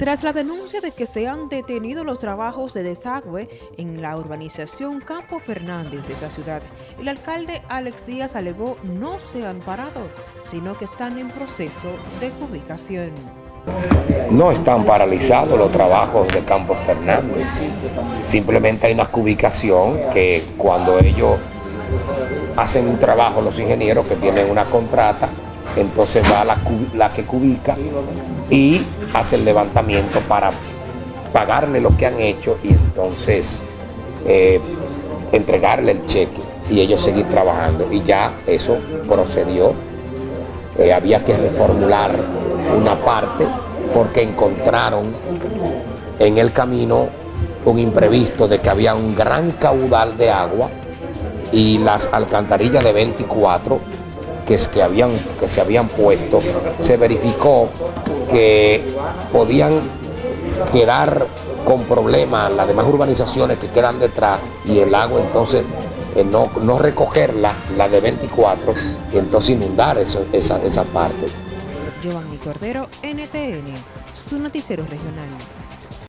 Tras la denuncia de que se han detenido los trabajos de desagüe en la urbanización Campo Fernández de esta ciudad, el alcalde Alex Díaz alegó no se han parado, sino que están en proceso de ubicación. No están paralizados los trabajos de Campo Fernández, simplemente hay una cubicación que cuando ellos hacen un trabajo, los ingenieros que tienen una contrata, entonces va la, la que cubica y hace el levantamiento para pagarle lo que han hecho y entonces eh, entregarle el cheque y ellos seguir trabajando. Y ya eso procedió. Eh, había que reformular una parte porque encontraron en el camino un imprevisto de que había un gran caudal de agua y las alcantarillas de 24 que, habían, que se habían puesto, se verificó que podían quedar con problemas las demás urbanizaciones que quedan detrás y el agua entonces eh, no, no recogerla, la de 24, y entonces inundar esa, esa parte.